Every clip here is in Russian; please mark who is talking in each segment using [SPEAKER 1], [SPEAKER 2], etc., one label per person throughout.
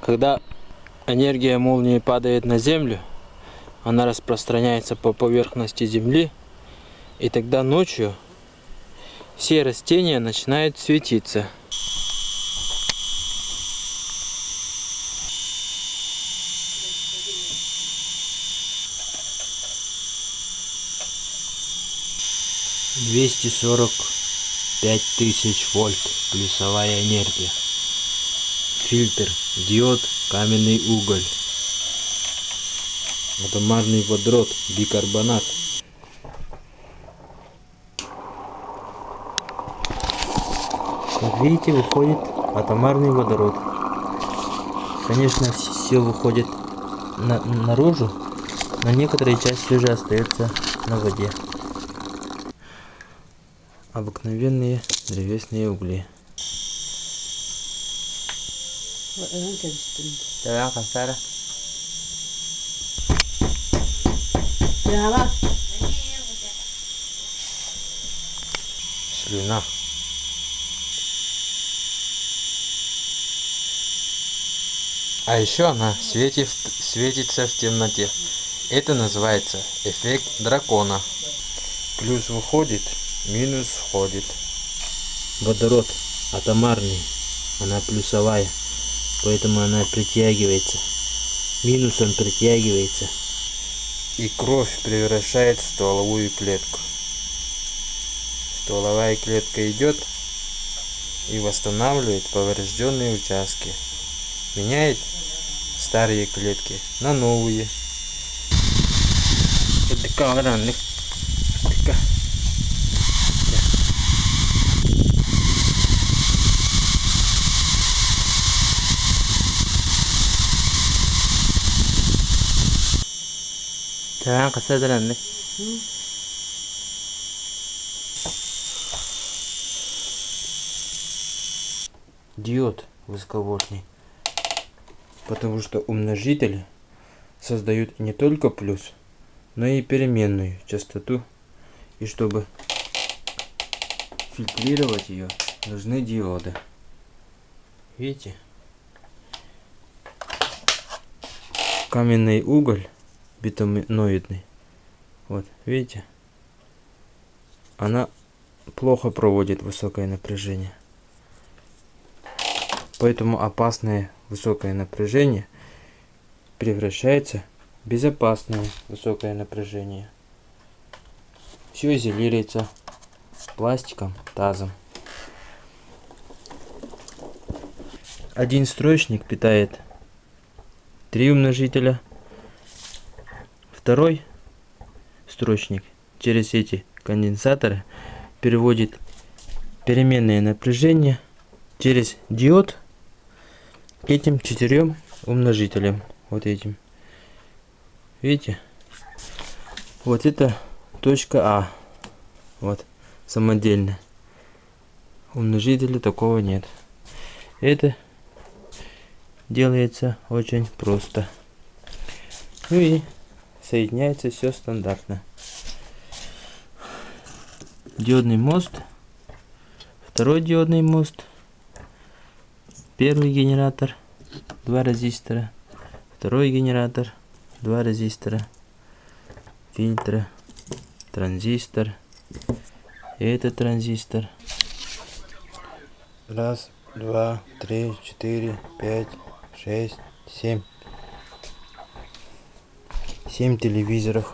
[SPEAKER 1] Когда энергия молнии падает на землю, она распространяется по поверхности земли, и тогда ночью все растения начинают светиться. Двести сорок пять тысяч вольт плюсовая энергия. Фильтр, диод, каменный уголь. Атомарный водород, бикарбонат. Как видите, выходит атомарный водород. Конечно, все выходит на, наружу, но некоторые части уже остаются на воде. Обыкновенные древесные угли.
[SPEAKER 2] Te cansar.
[SPEAKER 1] Слюна. А еще она светит, светится в темноте. Это называется эффект дракона. Плюс выходит, минус входит. Водород атомарный, она плюсовая, поэтому она притягивается. Минусом притягивается. И кровь превращает в стволовую клетку. Стволовая клетка идет и восстанавливает поврежденные участки. Меняет старые клетки на новые. Это
[SPEAKER 2] cansar de
[SPEAKER 1] диод высоковольтный. Потому что умножители создают не только плюс, но и переменную частоту. И чтобы фильтрировать ее, нужны диоды. Видите? Каменный уголь битуминоидный. Вот, видите? Она плохо проводит высокое напряжение. Поэтому опасное высокое напряжение превращается в безопасное высокое напряжение. Все изолируется пластиком, тазом. Один строчник питает три умножителя. Второй строчник через эти конденсаторы переводит переменное напряжение через диод к этим четырем умножителям. Вот этим. Видите? Вот это точка А. Вот. Самодельно. Умножителя такого нет. Это делается очень просто. Ну и соединяется все стандартно. Диодный мост. Второй диодный мост Первый генератор, два резистора. Второй генератор, два резистора. Фильтр, транзистор. И этот транзистор. Раз, два, три, четыре, пять, шесть, семь. Семь телевизоров.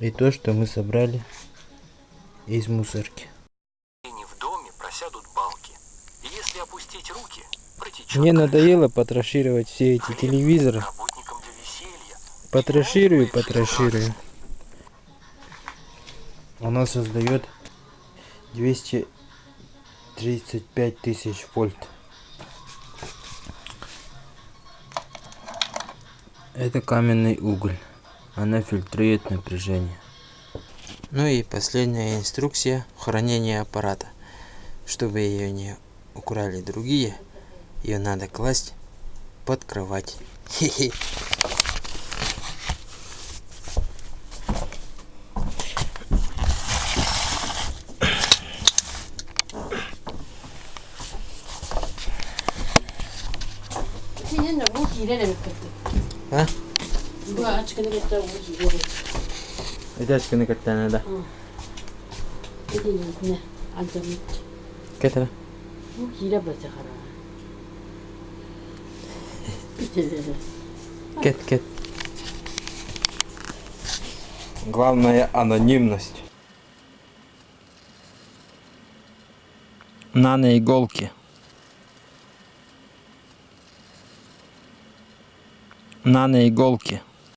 [SPEAKER 1] И то, что мы собрали из мусорки. Мне надоело потрошировать все эти телевизоры. Потроширую, потроширую. Оно создает 235 тысяч вольт. Это каменный уголь. Она фильтрует напряжение. Ну и последняя инструкция хранения аппарата. Чтобы ее не украли другие, ее надо класть под кровать. Хе -хе.
[SPEAKER 3] Senin de bu hile demek
[SPEAKER 1] Ha?
[SPEAKER 3] Bu
[SPEAKER 2] да.
[SPEAKER 3] Dediğin ne? Alacağım bitti.
[SPEAKER 2] Кетера.
[SPEAKER 3] Bu hile bitti kara. Bitti.
[SPEAKER 2] Кет, кет.
[SPEAKER 1] Главное анонимность.
[SPEAKER 2] На на иголке. На на иголке.